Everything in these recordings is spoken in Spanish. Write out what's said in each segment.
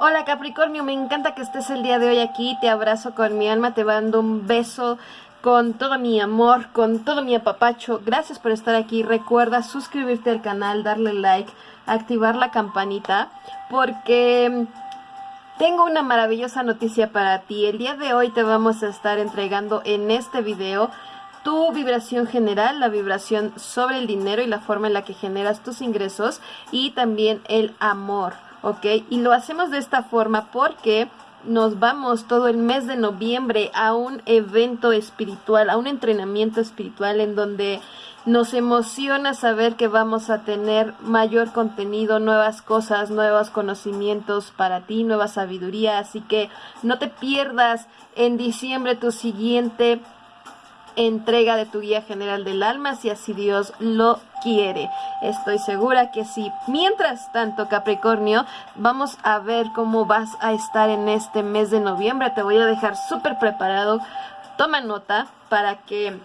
Hola Capricornio, me encanta que estés el día de hoy aquí, te abrazo con mi alma, te mando un beso con todo mi amor, con todo mi apapacho. Gracias por estar aquí. Recuerda suscribirte al canal, darle like, activar la campanita, porque tengo una maravillosa noticia para ti. El día de hoy te vamos a estar entregando en este video tu vibración general, la vibración sobre el dinero y la forma en la que generas tus ingresos y también el amor, ¿ok? Y lo hacemos de esta forma porque nos vamos todo el mes de noviembre a un evento espiritual, a un entrenamiento espiritual en donde nos emociona saber que vamos a tener mayor contenido, nuevas cosas, nuevos conocimientos para ti, nueva sabiduría, así que no te pierdas en diciembre tu siguiente entrega de tu guía general del alma si así Dios lo quiere. Estoy segura que sí. Mientras tanto, Capricornio, vamos a ver cómo vas a estar en este mes de noviembre. Te voy a dejar súper preparado. Toma nota para que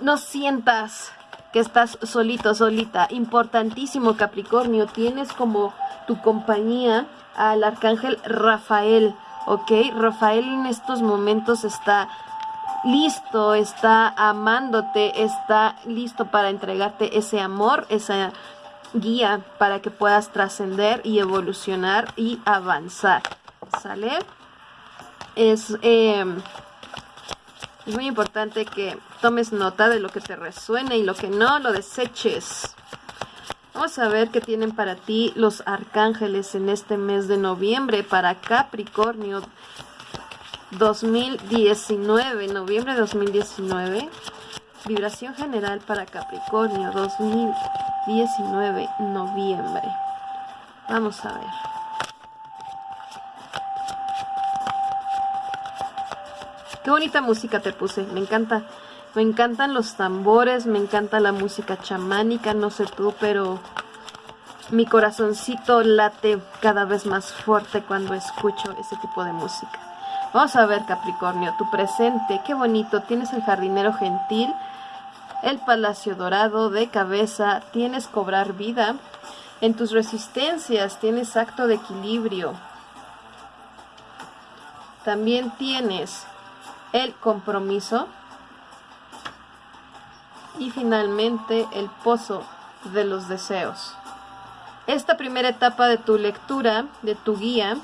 no sientas que estás solito, solita. Importantísimo, Capricornio. Tienes como tu compañía al arcángel Rafael. ¿Ok? Rafael en estos momentos está listo, está amándote, está listo para entregarte ese amor, esa guía para que puedas trascender y evolucionar y avanzar. ¿Sale? Es, em, es muy importante que tomes nota de lo que te resuene y lo que no lo deseches. Vamos a ver qué tienen para ti los arcángeles en este mes de noviembre para Capricornio 2019, noviembre de 2019. Vibración general para Capricornio 2019, noviembre. Vamos a ver. Qué bonita música te puse, me encanta. Me encantan los tambores, me encanta la música chamánica, no sé tú, pero mi corazoncito late cada vez más fuerte cuando escucho ese tipo de música. Vamos a ver, Capricornio, tu presente, qué bonito. Tienes el jardinero gentil, el palacio dorado de cabeza, tienes cobrar vida. En tus resistencias tienes acto de equilibrio. También tienes el compromiso. Y finalmente el pozo de los deseos. Esta primera etapa de tu lectura, de tu guía,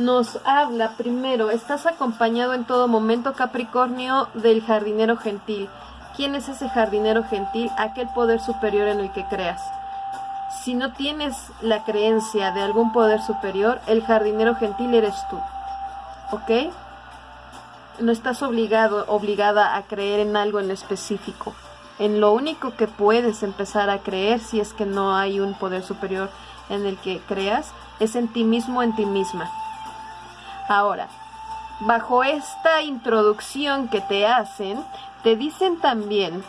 nos habla primero, estás acompañado en todo momento Capricornio del jardinero gentil. ¿Quién es ese jardinero gentil? Aquel poder superior en el que creas. Si no tienes la creencia de algún poder superior, el jardinero gentil eres tú. ¿Ok? No estás obligado, obligada a creer en algo en específico. En lo único que puedes empezar a creer si es que no hay un poder superior en el que creas, es en ti mismo, en ti misma. Ahora, bajo esta introducción que te hacen, te dicen también,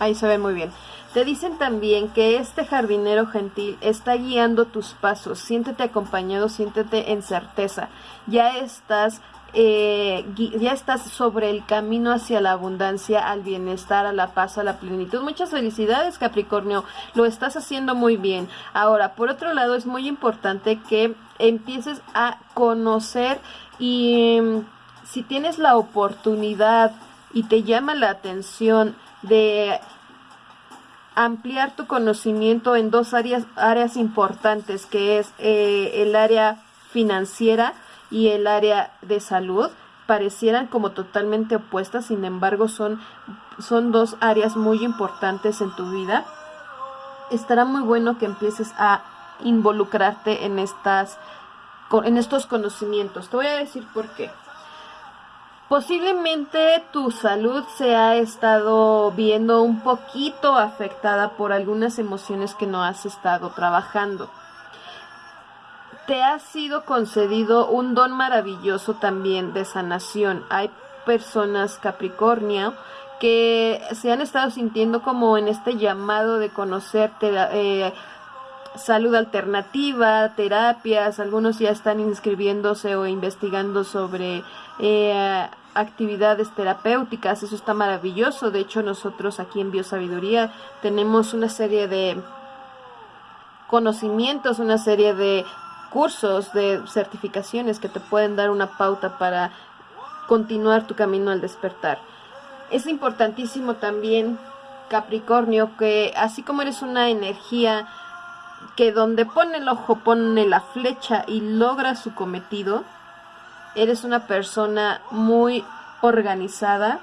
ahí se ve muy bien, te dicen también que este jardinero gentil está guiando tus pasos, siéntete acompañado, siéntete en certeza, ya estás eh, ya estás sobre el camino hacia la abundancia, al bienestar, a la paz, a la plenitud. Muchas felicidades Capricornio, lo estás haciendo muy bien. Ahora, por otro lado, es muy importante que empieces a conocer y em, si tienes la oportunidad y te llama la atención de ampliar tu conocimiento en dos áreas, áreas importantes, que es eh, el área financiera, y el área de salud parecieran como totalmente opuestas, sin embargo son, son dos áreas muy importantes en tu vida. Estará muy bueno que empieces a involucrarte en, estas, en estos conocimientos. Te voy a decir por qué. Posiblemente tu salud se ha estado viendo un poquito afectada por algunas emociones que no has estado trabajando te ha sido concedido un don maravilloso también de sanación. Hay personas Capricornio que se han estado sintiendo como en este llamado de conocerte, eh, salud alternativa, terapias, algunos ya están inscribiéndose o investigando sobre eh, actividades terapéuticas, eso está maravilloso, de hecho nosotros aquí en Biosabiduría tenemos una serie de conocimientos, una serie de cursos, de certificaciones que te pueden dar una pauta para continuar tu camino al despertar. Es importantísimo también, Capricornio, que así como eres una energía que donde pone el ojo pone la flecha y logra su cometido, eres una persona muy organizada,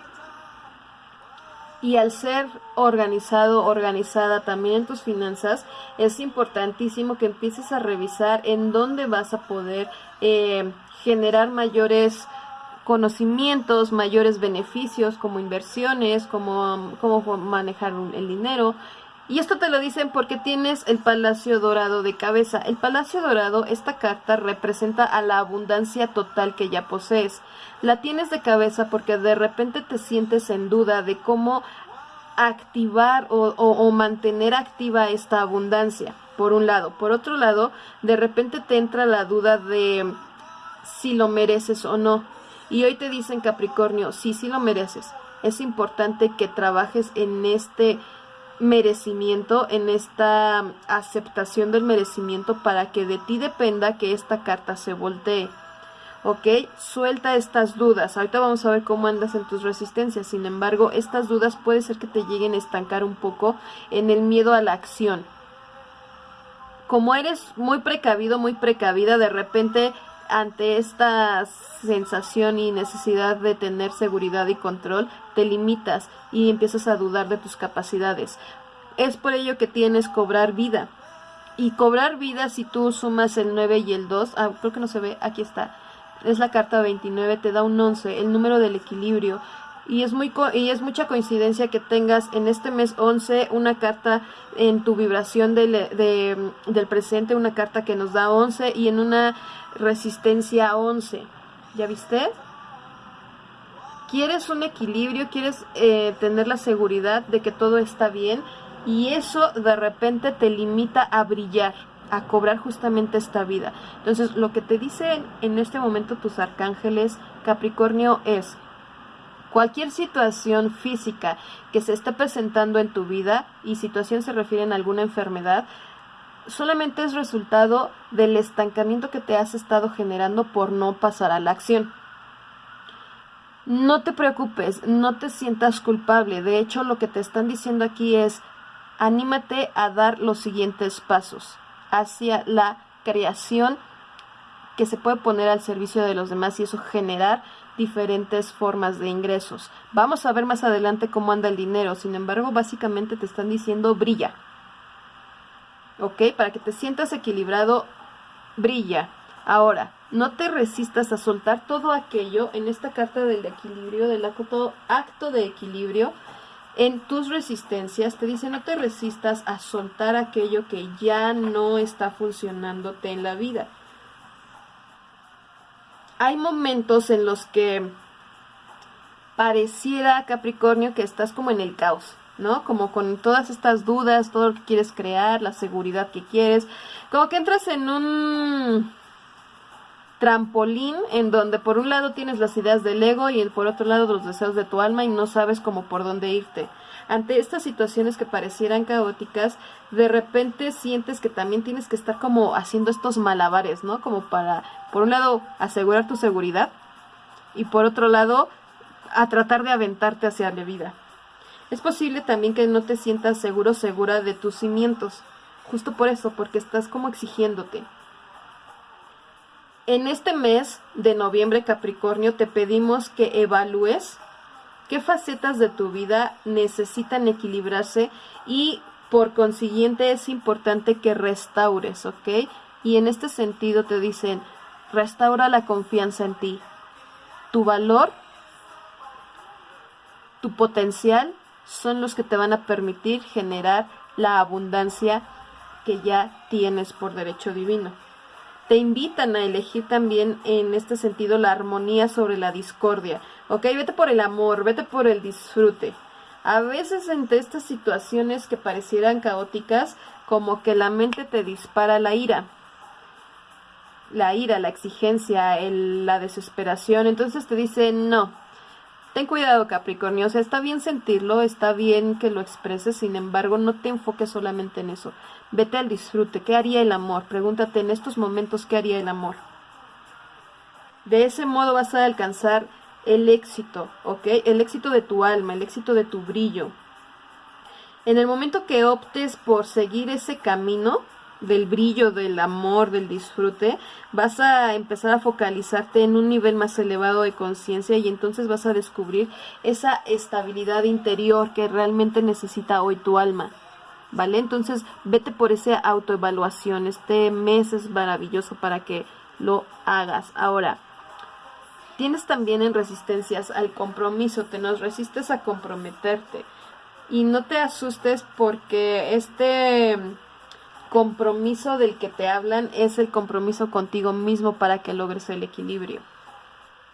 y al ser organizado, organizada también en tus finanzas, es importantísimo que empieces a revisar en dónde vas a poder eh, generar mayores conocimientos, mayores beneficios como inversiones, como cómo manejar el dinero. Y esto te lo dicen porque tienes el Palacio Dorado de cabeza. El Palacio Dorado, esta carta representa a la abundancia total que ya posees. La tienes de cabeza porque de repente te sientes en duda de cómo activar o, mantener activa esta abundancia, por un lado. Por otro lado, de repente te entra la duda de si lo mereces o no. Y hoy te dicen Capricornio, sí, sí lo mereces. Es importante que trabajes en este merecimiento, en esta aceptación del merecimiento para que de ti dependa que esta carta se voltee. ¿ok? Suelta estas dudas. Ahorita vamos a ver cómo andas en tus resistencias. Sin embargo, estas dudas puede ser que te lleguen a estancar un poco en el miedo a la acción. Como eres muy precavido, muy precavida, de repente ante esta sensación y necesidad de tener seguridad y control, te limitas y empiezas a dudar de tus capacidades. Es por ello que tienes cobrar vida. Y cobrar vida si tú sumas el 9 y el 2, ah, creo que no se ve, aquí está es la carta 29, te da un 11, el número del equilibrio. Y es, muy y es mucha coincidencia que tengas en este mes 11 una carta en tu vibración del, del presente, una carta que nos da 11 y en una resistencia 11. ¿Ya viste? Quieres un equilibrio, quieres eh, tener la seguridad de que todo está bien y eso de repente te limita a brillar a cobrar justamente esta vida. Entonces, lo que te dicen en este momento tus arcángeles Capricornio es cualquier situación física que se esté presentando en tu vida y situación se refiere a alguna enfermedad, solamente es resultado del estancamiento que te has estado generando por no pasar a la acción. No te preocupes, no te sientas culpable. De hecho, lo que te están diciendo aquí es, anímate a dar los siguientes pasos hacia la creación que se puede poner al servicio de los demás y eso generar diferentes formas de ingresos. Vamos a ver más adelante cómo anda el dinero, sin embargo, básicamente te están diciendo brilla. ¿Ok? Para que te sientas equilibrado, brilla. Ahora, no te resistas a soltar todo aquello en esta carta del equilibrio, del acto, acto de equilibrio, en tus resistencias te dice no te resistas a soltar aquello que ya no está funcionándote en la vida. Hay momentos en los que pareciera Capricornio que estás como en el caos, ¿no? Como con todas estas dudas, todo lo que quieres crear, la seguridad que quieres, como que entras en un trampolín en donde por un lado tienes las ideas del ego y por otro lado los deseos de tu alma y no sabes cómo por dónde irte. Ante estas situaciones que parecieran caóticas, de repente sientes que también tienes que estar como haciendo estos malabares, ¿no? Como para, por un lado, asegurar tu seguridad y por otro lado, a tratar de aventarte hacia la vida. Es posible también que no te sientas seguro, segura de tus cimientos, justo por eso, porque estás como exigiéndote. En este mes de noviembre Capricornio te pedimos que evalúes qué facetas de tu vida necesitan equilibrarse y por consiguiente es importante que restaures, ¿ok? Y en este sentido te dicen, restaura la confianza en ti, tu valor, tu potencial son los que te van a permitir generar la abundancia que ya tienes por derecho divino te invitan a elegir también en este sentido la armonía sobre la discordia. Ok, vete por el amor, vete por el disfrute. A veces entre estas situaciones que parecieran caóticas, como que la mente te dispara la ira. La ira, la exigencia, la desesperación. Entonces te dice, no, Ten cuidado Capricornio, o sea, está bien sentirlo, está bien que lo expreses, sin embargo, no te enfoques solamente en eso. Vete al disfrute. ¿Qué haría el amor? Pregúntate en estos momentos qué haría el amor. De ese modo vas a alcanzar el éxito, ¿ok? El éxito de tu alma, el éxito de tu brillo. En el momento que optes por seguir ese camino del brillo, del amor, del disfrute, vas a empezar a focalizarte en un nivel más elevado de conciencia y entonces vas a descubrir esa estabilidad interior que realmente necesita hoy tu alma. ¿Vale? Entonces vete por esa autoevaluación. Este mes es maravilloso para que lo hagas. Ahora, tienes también en resistencias al compromiso, te nos resistes a comprometerte. Y no te asustes porque este compromiso del que te hablan es el compromiso contigo mismo para que logres el equilibrio.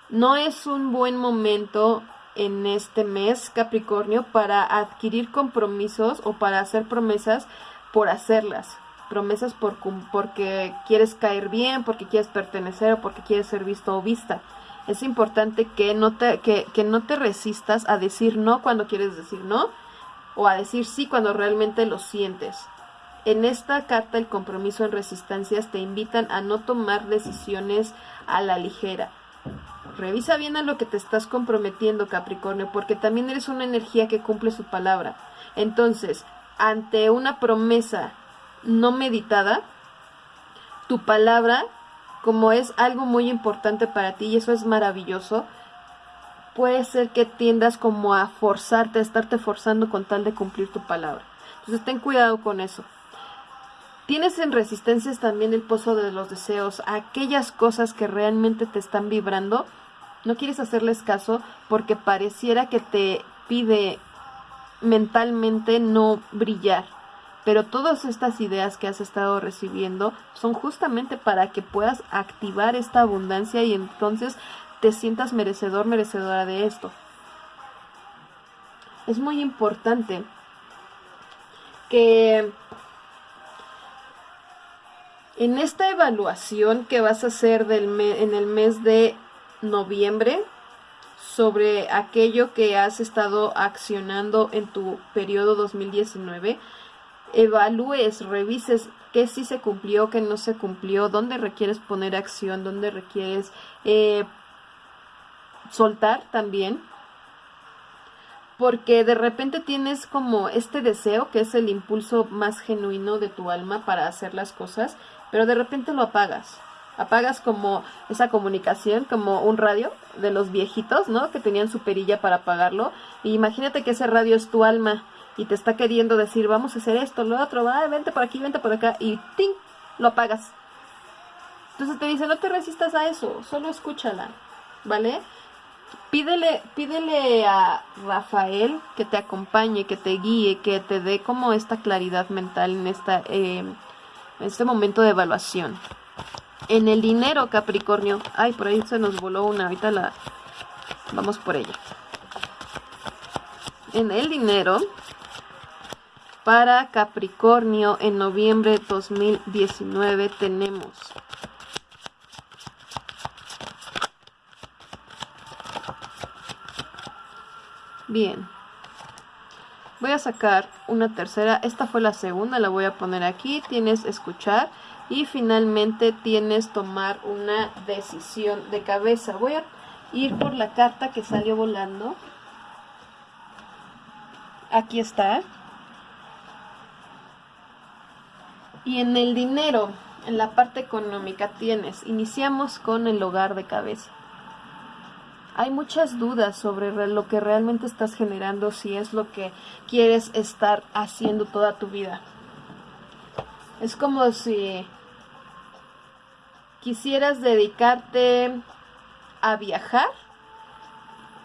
No es un buen momento en este mes, Capricornio, para adquirir compromisos o para hacer promesas por hacerlas. Promesas por, porque quieres caer bien, porque quieres pertenecer o porque quieres ser visto o vista. Es importante que no te, que, que no te resistas a decir no cuando quieres decir no o a decir sí cuando realmente lo sientes. En esta carta el compromiso en resistencias te invitan a no tomar decisiones a la ligera Revisa bien a lo que te estás comprometiendo, Capricornio, porque también eres una energía que cumple su palabra. Entonces, ante una promesa no meditada, tu palabra, como es algo muy importante para ti y eso es maravilloso, puede ser que tiendas como a forzarte, a estarte forzando con tal de cumplir tu palabra. Entonces, ten cuidado con eso. Tienes en resistencias también el pozo de los deseos, aquellas cosas que realmente te están vibrando no quieres hacerles caso porque pareciera que te pide mentalmente no brillar. Pero todas estas ideas que has estado recibiendo son justamente para que puedas activar esta abundancia y entonces te sientas merecedor, merecedora de esto. Es muy importante que en esta evaluación que vas a hacer del en el mes de noviembre sobre aquello que has estado accionando en tu periodo 2019. Evalúes, revises qué sí se cumplió, qué no se cumplió, dónde requieres poner acción, dónde requieres eh, soltar también. Porque de repente tienes como este deseo, que es el impulso más genuino de tu alma para hacer las cosas, pero de repente lo apagas apagas como esa comunicación, como un radio de los viejitos, ¿no? Que tenían su perilla para apagarlo. Y imagínate que ese radio es tu alma y te está queriendo decir, vamos a hacer esto, lo otro, vente por aquí, vente por acá, y ¡ting! lo apagas. Entonces te dice, no te resistas a eso, solo escúchala, ¿vale? Pídele, pídele a Rafael que te acompañe, que te guíe, que te dé como esta claridad mental en, esta, eh, en este momento de evaluación. En el dinero, Capricornio. Ay, por ahí se nos voló una. Ahorita la... Vamos por ella. En el dinero, para Capricornio, en noviembre de 2019 tenemos... Bien. Voy a sacar una tercera. Esta fue la segunda, la voy a poner aquí. Tienes escuchar y finalmente tienes tomar una decisión de cabeza. Voy a ir por la carta que salió volando. Aquí está. Y en el dinero, en la parte económica tienes, iniciamos con el hogar de cabeza. Hay muchas dudas sobre lo que realmente estás generando, si es lo que quieres estar haciendo toda tu vida. Es como si quisieras dedicarte a viajar,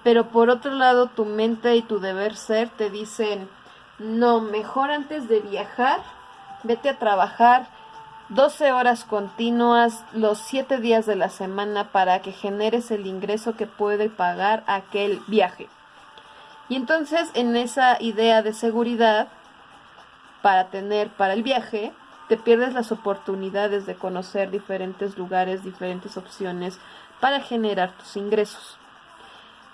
pero por otro lado tu mente y tu deber ser te dicen, no, mejor antes de viajar, vete a trabajar 12 horas continuas los 7 días de la semana para que generes el ingreso que puede pagar aquel viaje. Y entonces en esa idea de seguridad para tener para el viaje, te pierdes las oportunidades de conocer diferentes lugares, diferentes opciones para generar tus ingresos.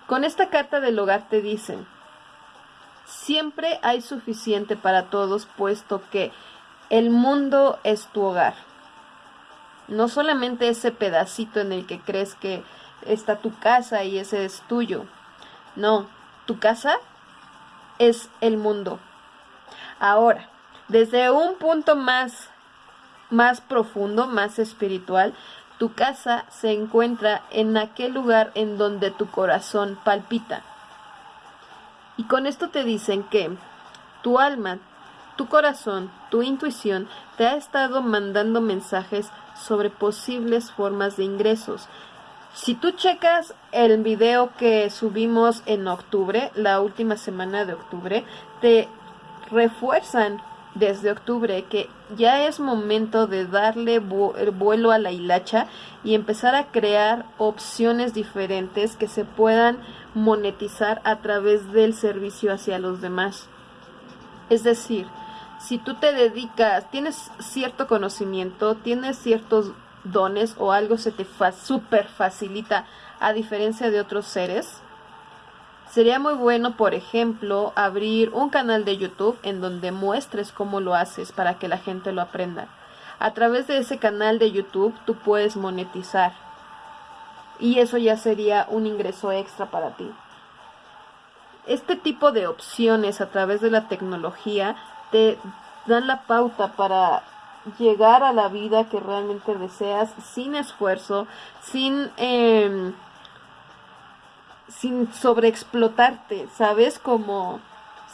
Con esta carta del hogar te dicen, siempre hay suficiente para todos, puesto que el mundo es tu hogar. No solamente ese pedacito en el que crees que está tu casa y ese es tuyo. No, tu casa es el mundo. Ahora, desde un punto más más profundo, más espiritual, tu casa se encuentra en aquel lugar en donde tu corazón palpita. Y con esto te dicen que tu alma, tu corazón, tu intuición te ha estado mandando mensajes sobre posibles formas de ingresos. Si tú checas el video que subimos en octubre, la última semana de octubre, te refuerzan desde octubre que ya es momento de darle vuelo a la hilacha y empezar a crear opciones diferentes que se puedan monetizar a través del servicio hacia los demás. Es decir, si tú te dedicas, tienes cierto conocimiento, tienes ciertos dones o algo se te fa super facilita a diferencia de otros seres, Sería muy bueno, por ejemplo, abrir un canal de YouTube en donde muestres cómo lo haces para que la gente lo aprenda. A través de ese canal de YouTube tú puedes monetizar. Y eso ya sería un ingreso extra para ti. Este tipo de opciones a través de la tecnología te dan la pauta para llegar a la vida que realmente deseas sin esfuerzo, sin... Eh, sin sobreexplotarte, ¿sabes? Como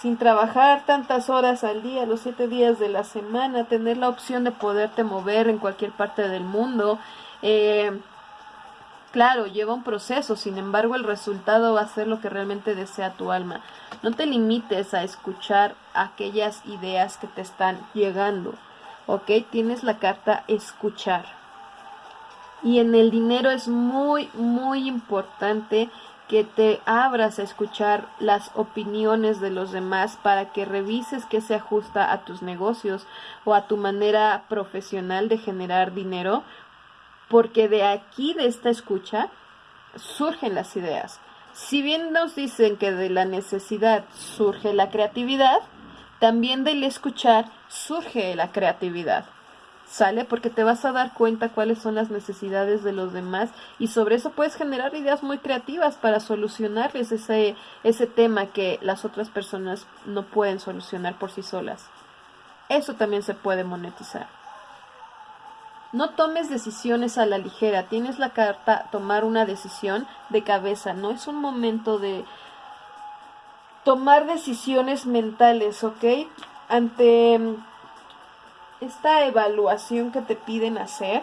sin trabajar tantas horas al día, los siete días de la semana, tener la opción de poderte mover en cualquier parte del mundo. Eh, claro, lleva un proceso, sin embargo el resultado va a ser lo que realmente desea tu alma. No te limites a escuchar aquellas ideas que te están llegando, ¿ok? Tienes la carta escuchar. Y en el dinero es muy, muy importante que te abras a escuchar las opiniones de los demás para que revises qué se ajusta a tus negocios o a tu manera profesional de generar dinero, porque de aquí, de esta escucha, surgen las ideas. Si bien nos dicen que de la necesidad surge la creatividad, también del escuchar surge la creatividad. ¿Sale? Porque te vas a dar cuenta cuáles son las necesidades de los demás y sobre eso puedes generar ideas muy creativas para solucionarles ese, ese tema que las otras personas no pueden solucionar por sí solas. Eso también se puede monetizar. No tomes decisiones a la ligera, tienes la carta tomar una decisión de cabeza, no es un momento de tomar decisiones mentales, ¿ok? Ante esta evaluación que te piden hacer,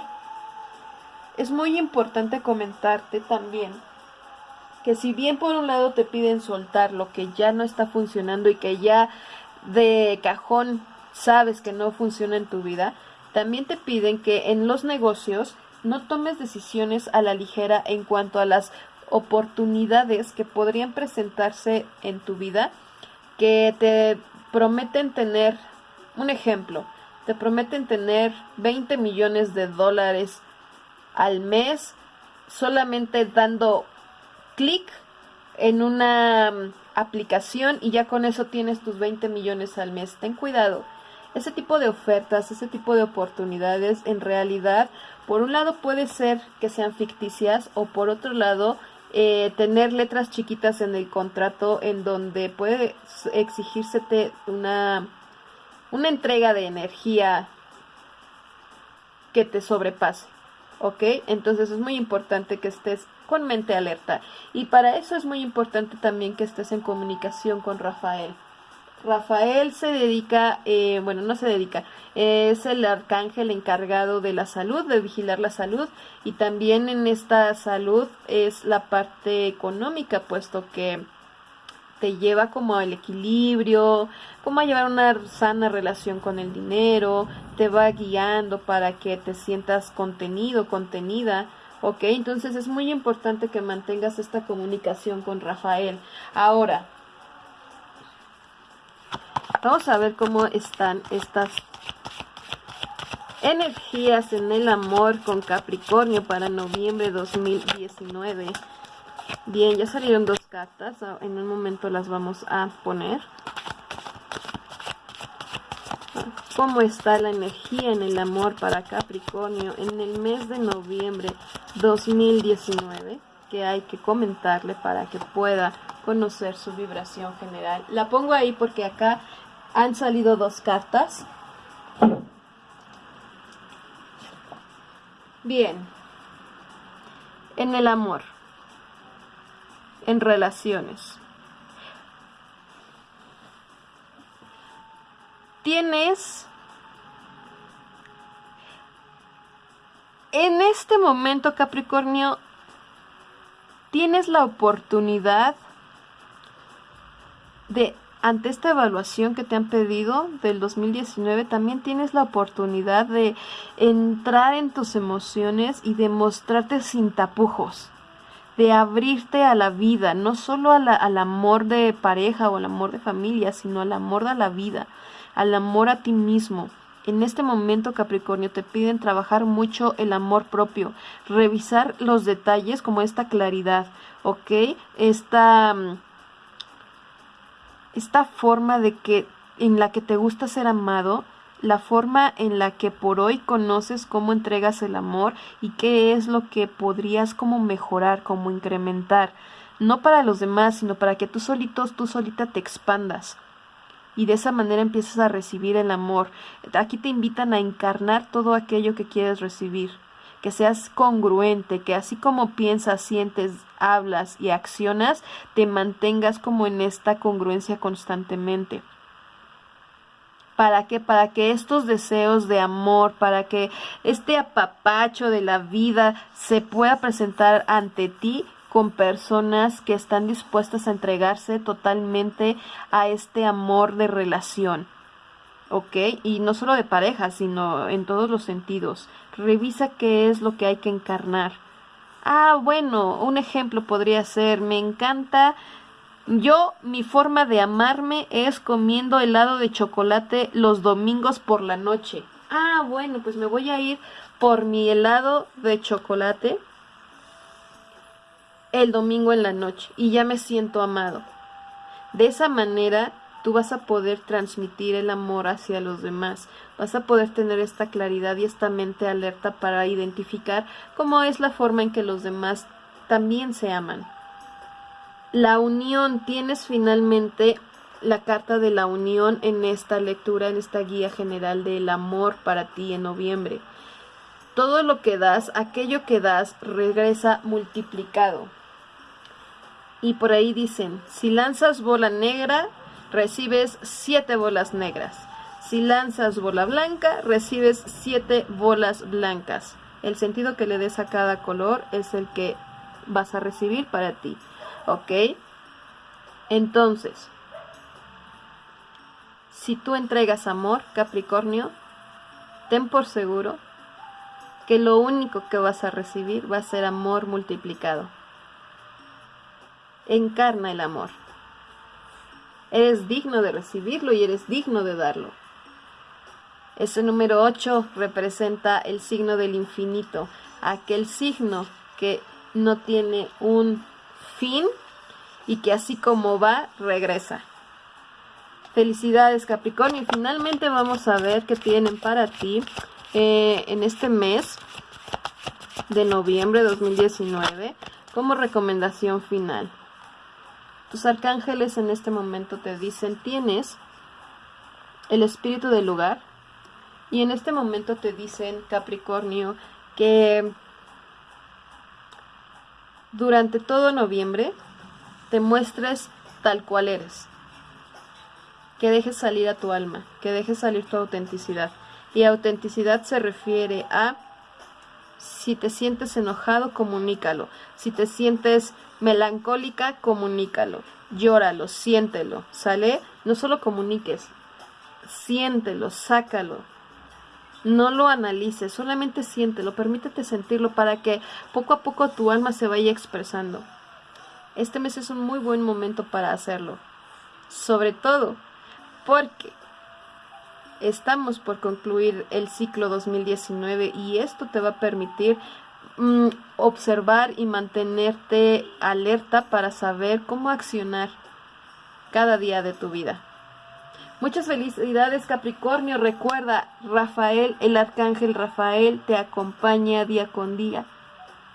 es muy importante comentarte también que si bien por un lado te piden soltar lo que ya no está funcionando y que ya de cajón sabes que no funciona en tu vida, también te piden que en los negocios no tomes decisiones a la ligera en cuanto a las oportunidades que podrían presentarse en tu vida que te prometen tener un ejemplo te prometen tener 20 millones de dólares al mes solamente dando clic en una mm, aplicación y ya con eso tienes tus 20 millones al mes. Ten cuidado. Ese tipo de ofertas, ese tipo de oportunidades en realidad, por un lado puede ser que sean ficticias o por otro lado eh, tener letras chiquitas en el contrato en donde puede exigírsete una una entrega de energía que te sobrepase. ¿Ok? Entonces es muy importante que estés con mente alerta. Y para eso es muy importante también que estés en comunicación con Rafael. Rafael se dedica, eh, bueno, no se dedica, es el arcángel encargado de la salud, de vigilar la salud y también en esta salud es la parte económica, puesto que te lleva como al equilibrio, como a llevar una sana relación con el dinero, te va guiando para que te sientas contenido, contenida, ¿ok? Entonces es muy importante que mantengas esta comunicación con Rafael. Ahora, vamos a ver cómo están estas energías en el amor con Capricornio para noviembre 2019. Bien, ya salieron dos cartas. Ah, en un momento las vamos a poner. Cómo está la energía en el amor para Capricornio en el mes de noviembre 2019 que hay que comentarle para que pueda conocer su vibración general. La pongo ahí porque acá han salido dos cartas. Bien. En el amor. En relaciones. Tienes en este momento, Capricornio, tienes la oportunidad de, ante esta evaluación que te han pedido del 2019, también tienes la oportunidad de entrar en tus emociones y demostrarte sin tapujos, de abrirte a la vida, no solo al amor de pareja o al amor de familia, sino al amor de la vida, al amor a ti mismo en este momento, Capricornio, te piden trabajar mucho el amor propio, revisar los detalles como esta claridad, ¿ok? Esta, mm, esta forma de que en la que te gusta ser amado, la forma en la que por hoy conoces cómo entregas el amor y qué es lo que podrías como mejorar, como incrementar, no para los demás, sino para que tú solitos, tú solita te expandas y de esa manera empiezas a recibir el amor. Aquí te invitan a encarnar todo aquello que quieres recibir, que seas congruente, que así como piensas, sientes, hablas y accionas, te mantengas como en esta congruencia constantemente. ¿Para qué? Para que estos deseos de amor, para que este apapacho de la vida se pueda presentar ante ti con personas que están dispuestas a entregarse totalmente a este amor de relación. ¿Ok? Y no solo de pareja, sino en todos los sentidos. Revisa qué es lo que hay que encarnar. Ah, bueno, un ejemplo podría ser, me encanta yo, mi forma de amarme es comiendo helado de chocolate los domingos por la noche. Ah, bueno, pues me voy a ir por mi helado de chocolate el domingo en la noche y ya me siento amado. De esa manera tú vas a poder transmitir el amor hacia los demás, vas a poder tener esta claridad y esta mente alerta para identificar cómo es la forma en que los demás también se aman. La unión, tienes finalmente la carta de la unión en esta lectura, en esta guía general del amor para ti en noviembre. Todo lo que das, aquello que das, regresa multiplicado. Y por ahí dicen, si lanzas bola negra, recibes siete bolas negras. Si lanzas bola blanca, recibes siete bolas blancas. El sentido que le des a cada color es el que vas a recibir para ti. ¿Ok? Entonces, si tú entregas amor, Capricornio, ten por seguro que lo único que vas a recibir va a ser amor multiplicado encarna el amor. Eres digno de recibirlo y eres digno de darlo. Ese número 8 representa el signo del infinito, aquel signo que no tiene un fin y que así como va, regresa. Felicidades Capricornio y finalmente vamos a ver qué tienen para ti eh, en este mes de noviembre de 2019 como recomendación final. Tus arcángeles en este momento te dicen, tienes el espíritu del lugar. Y en este momento te dicen, Capricornio, que durante todo noviembre te muestres tal cual eres. Que dejes salir a tu alma, que dejes salir tu autenticidad. Y autenticidad se refiere a si te sientes enojado, comunícalo. Si te sientes melancólica, comunícalo. Llóralo, siéntelo. ¿Sale? No solo comuniques, siéntelo, sácalo. No lo analices, solamente siéntelo, permítete sentirlo para que poco a poco tu alma se vaya expresando. Este mes es un muy buen momento para hacerlo. Sobre todo porque estamos por concluir el ciclo 2019 y esto te va a permitir mm, observar y mantenerte alerta para saber cómo accionar cada día de tu vida. Muchas felicidades Capricornio. Recuerda, Rafael, el arcángel Rafael te acompaña día con día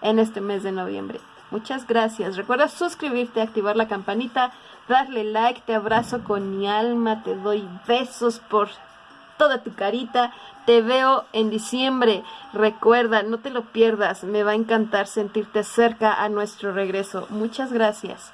en este mes de noviembre. Muchas gracias. Recuerda suscribirte, activar la campanita, darle like, te abrazo con mi alma, te doy besos por toda tu carita. Te veo en diciembre. Recuerda, no te lo pierdas. Me va a encantar sentirte cerca a nuestro regreso. Muchas gracias.